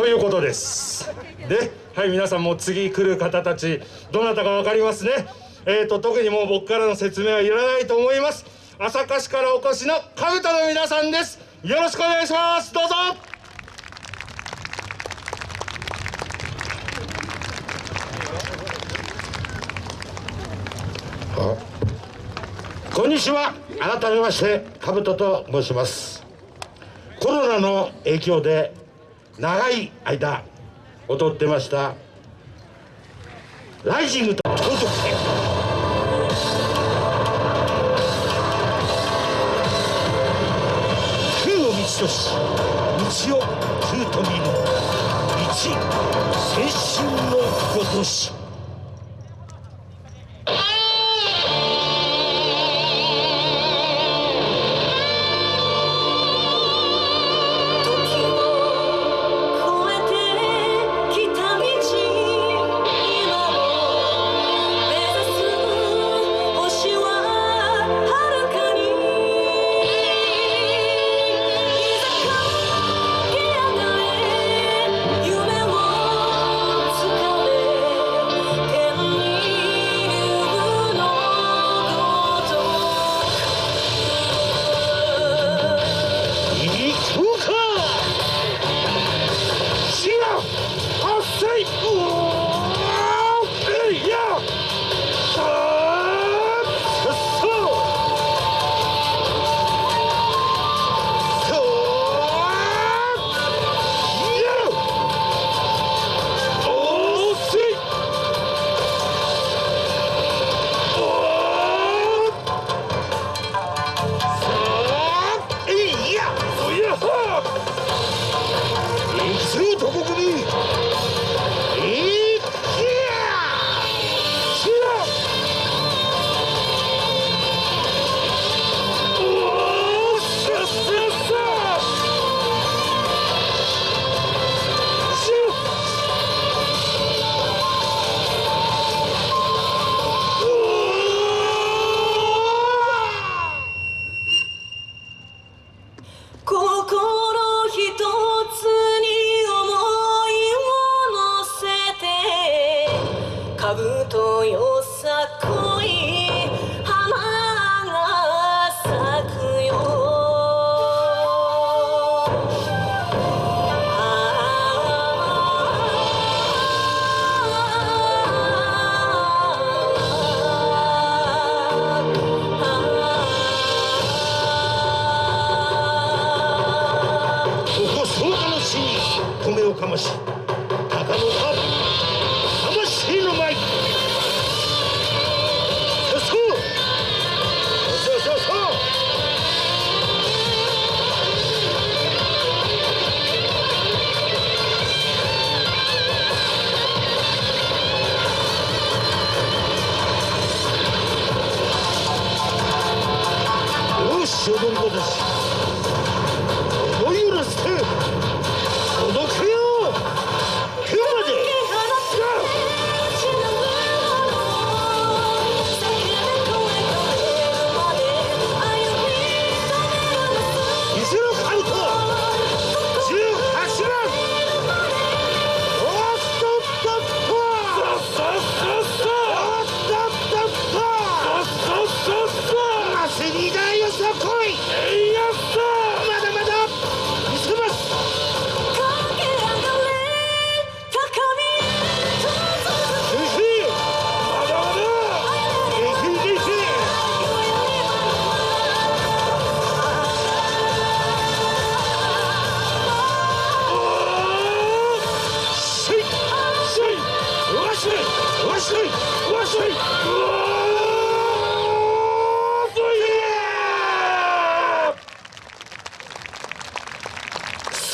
ということです。ではい皆さんも次来る方たちどなたか分かりますね？えーと特にもう僕からの説明はいらないと思います。朝霞市からお越しのカブトの皆さんです。よろしくお願いします。どうぞ。こんにちは。改めましてカブトと申します。コロナの影響で長い間踊ってました。ライジングと。高得点空を道とし道を空と見る。一青春のごとし。米をかまし鷹の魂の舞そうそうそうそう。そうよし踊り子たち思いをらせ。て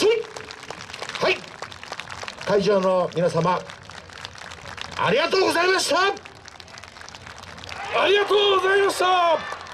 はい。会場の皆様ありがとうございました。ありがとうございました。